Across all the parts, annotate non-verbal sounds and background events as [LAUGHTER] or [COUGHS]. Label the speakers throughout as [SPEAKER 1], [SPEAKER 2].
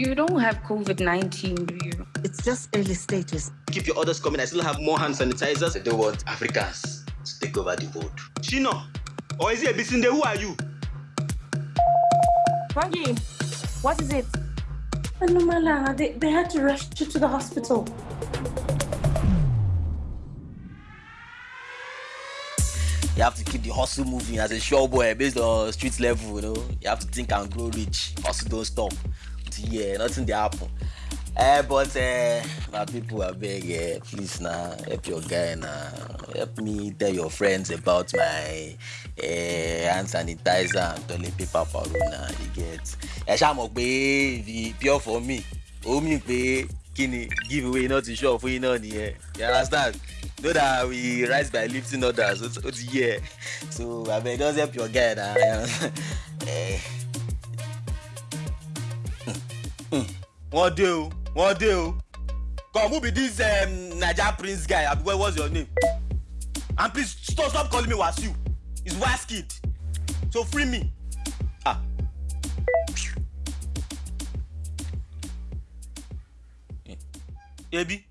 [SPEAKER 1] You don't have COVID 19, do you?
[SPEAKER 2] It's just early stages.
[SPEAKER 3] Keep your orders coming. I still have more hand sanitizers. I don't want Africans to take over the world.
[SPEAKER 4] Chino, or is it Bisinde? Who are you?
[SPEAKER 5] Maggie, what is it?
[SPEAKER 6] Anomalanga, they, they had to rush you to the hospital.
[SPEAKER 7] You have to keep the hustle moving as a show boy based on street level, you know. You have to think and grow rich. Hustle don't stop. Yeah, nothing they happen. Uh, but uh, my people are beg, uh, please now help your guy now. Help me tell your friends about my uh, hand sanitizer and toilet paper parole now. You get. Ẹ ṣáà mọ̀ pure for me. Ó mì pé kí ni giveaway náà ti sure fún náà nìyẹn. You understand? Know that we rise by lifting others. Ó ti yẹ. So abeg just help your guy na. [LAUGHS] Wọ́n dé o wọ́n dé o. Come who be this um, naija prince guy? Abi what what's your name? And please stop stop calling me wasiu. He's waskid. So free me. Ah. ebi?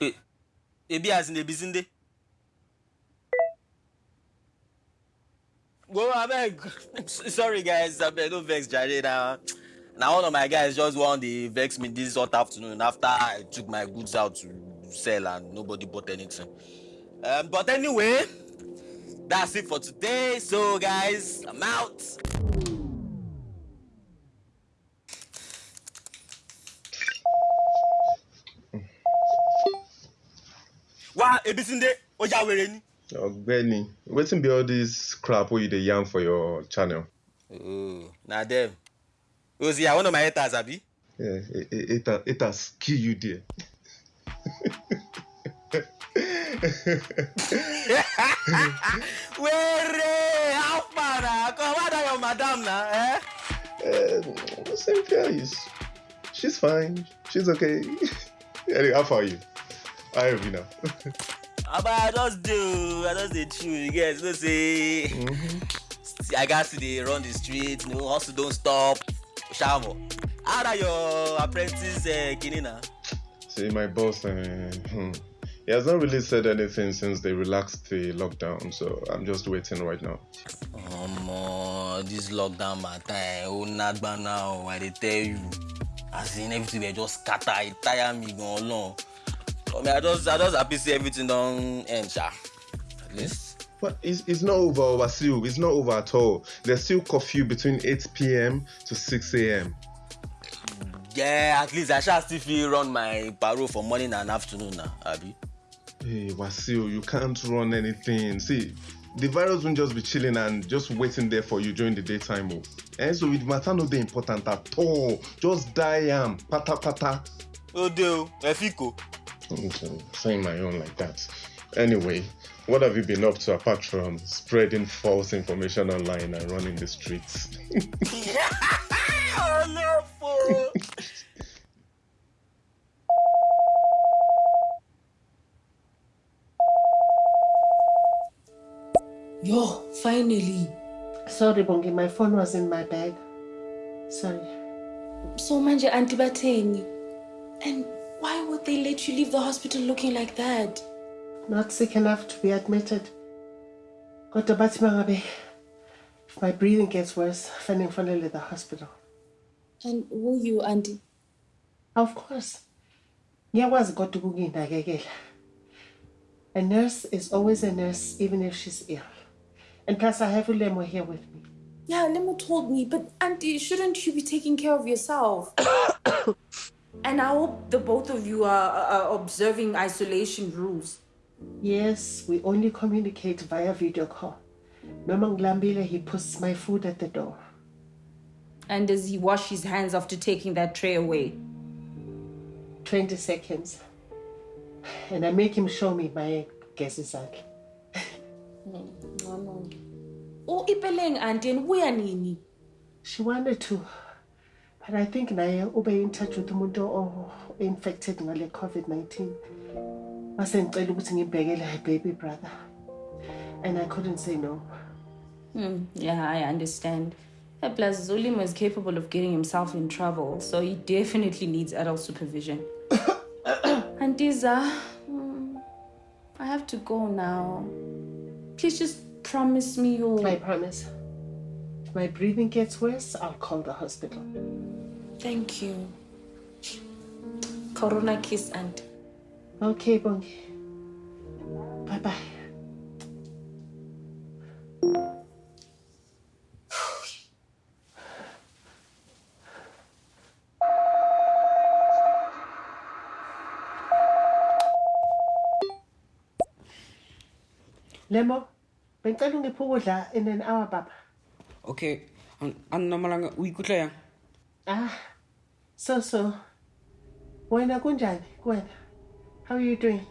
[SPEAKER 7] E ebi as in ebisinde. go abeg. [LAUGHS] Sorry guys. Abeg no vex jare na. Now one of my guys just want the vex me this hot afternoon after I took my goods out to sell and nobody bought anything. Um, but anyway, that's it for today. So guys, I'm out. Wá Ebisinde, ó já wèrè ni.
[SPEAKER 8] Ọ̀gbẹ́ni, wetin be all this crap wey you dey yarn for your channel?
[SPEAKER 7] Oh, na dem. Was yeah, one of my haters, Abi?
[SPEAKER 8] Yeah, it, has kill you there. [LAUGHS]
[SPEAKER 7] Where how far now? Come what are your madam now, eh?
[SPEAKER 8] Um, same face. She's fine. She's okay. [LAUGHS] anyway, how far are you? How are you now? [LAUGHS]
[SPEAKER 7] But I just do, I just dey chill, you get, you know say,
[SPEAKER 8] mm-hmm.
[SPEAKER 7] I got to dey run the street, you know, hustle don't stop. Shamo, how are your apprentice uh, kini now?
[SPEAKER 8] See, my boss, uh, hmm, he has not really said anything since they relaxed the lockdown, so I'm just waiting right now.
[SPEAKER 7] Um, this lockdown matter, oh nagba now, I dey tell you. As in everything dey just scatter, it tire me gan long. I mean, I just, I just happy see everything don end, sha. At least.
[SPEAKER 8] But it's, it's not over, Wasil. It's not over at all. There's still curfew between 8 p.m. to 6 a.m.
[SPEAKER 7] Yeah, at least I shall still fit run my parole for morning and afternoon now, Abi.
[SPEAKER 8] Hey, Wasil, you can't run anything. See, the virus won't just be chilling and just waiting there for you during the daytime. Oh. And so it matter no dey important at all. Just die am, pata pata.
[SPEAKER 7] Oh, dear, Efiko.
[SPEAKER 8] Okay, saying my own like that. Anyway, what have you been up to apart from spreading false information online and running the streets?
[SPEAKER 7] oh, no.
[SPEAKER 6] Yo, finally.
[SPEAKER 2] Sorry, Bongi, my phone was in my bag. Sorry.
[SPEAKER 6] So manje auntie. And why would they let you leave the hospital looking like that?
[SPEAKER 2] Not sick enough to be admitted. Kodwa bathi mangabe if my breathing gets worse, fanele ngifonele the hospital.
[SPEAKER 6] And will you, auntie?
[SPEAKER 2] Of course. Ngiyakwazi kodwa ukuyinakekela. A nurse is always a nurse even if she's ill. And plus I have Ulemo here with me.
[SPEAKER 6] Yeah, Lemo told me, but auntie, shouldn't you be taking care of yourself? [COUGHS] and I hope the both of you are, are observing isolation rules.
[SPEAKER 2] Yes, we only communicate via video call. Noma ngilambile, he puts my food at the door.
[SPEAKER 6] And does he wash his hands after taking that tray away?
[SPEAKER 2] 20 seconds. And I make him show me my gesi zakhe.
[SPEAKER 6] Mm, oh, ipeleng auntie, and ubuya nini?
[SPEAKER 2] She wanted to, but I think naye ube in touch with umuntu o infected ngale COVID-19. Mase ngicela ukuthi ngibhekele her baby brother. And I couldn't say no.
[SPEAKER 6] Hmm, yeah, I understand. And plus, Zulimo is capable of getting himself in trouble, so he definitely needs adult supervision. [COUGHS] Antiza, mm, I have to go now. Please just promise me you'll.
[SPEAKER 2] I promise. If my breathing gets worse, I'll call the hospital.
[SPEAKER 6] Thank you. Corona kiss, and...
[SPEAKER 2] Okay, Bongi. Bye bye. Lemo, bengicela ungiphe ukudla in an hour baba.
[SPEAKER 9] Okay, anomalanga uikutlwa yang?
[SPEAKER 2] Ah, so so. Wena kunjani kuwena? How are you doing?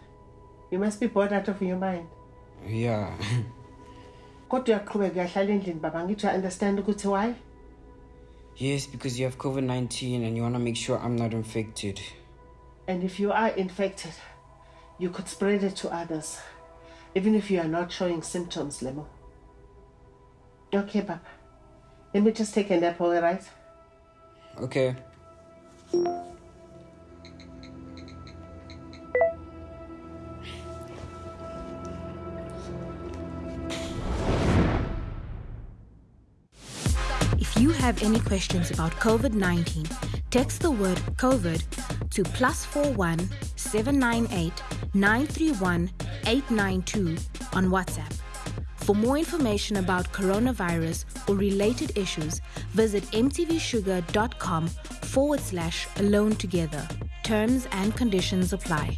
[SPEAKER 2] You must be bored out of your mind.
[SPEAKER 9] Yeah. [LAUGHS]
[SPEAKER 2] Kodwa uyaqhubeka uyahlala endlini baba ngithi understand ukuthi why?
[SPEAKER 9] yes, because you have COVID 19 and you want to make sure I'm not infected.
[SPEAKER 2] And if you are infected, you could spread it to others, even if you are not showing symptoms, Lemo. Okay, Papa. Let me just take a nap, all right?
[SPEAKER 9] Okay.
[SPEAKER 10] If you have any questions about COVID 19, text the word COVID to plus 41 798 931 892 on WhatsApp. For more information about coronavirus or related issues, visit mtvshuga.com forward slash alone together. Terms and conditions apply.